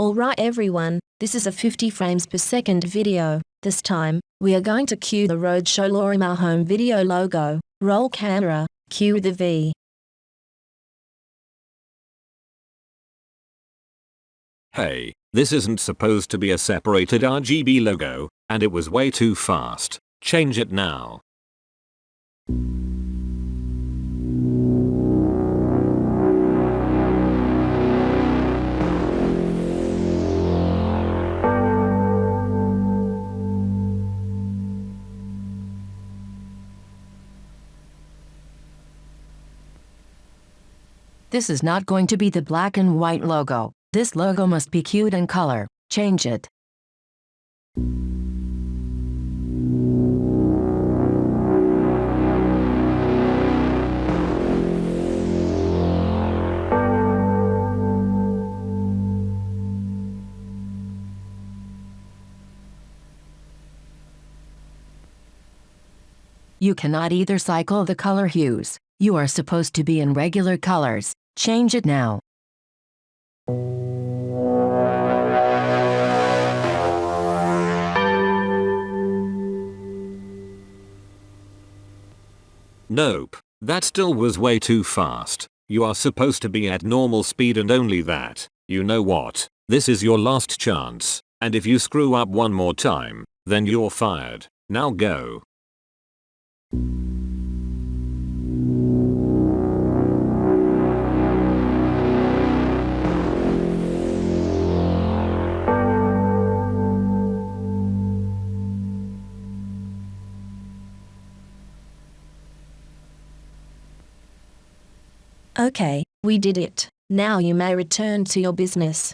Alright everyone, this is a 50 frames per second video. This time, we are going to cue the Roadshow Lorimar home video logo. Roll camera, cue the V. Hey, this isn't supposed to be a separated RGB logo, and it was way too fast. Change it now. This is not going to be the black and white logo. This logo must be cued in color. Change it. You cannot either cycle the color hues. You are supposed to be in regular colors. Change it now. Nope, that still was way too fast. You are supposed to be at normal speed and only that. You know what? This is your last chance, and if you screw up one more time, then you're fired. Now go. Okay, we did it. Now you may return to your business.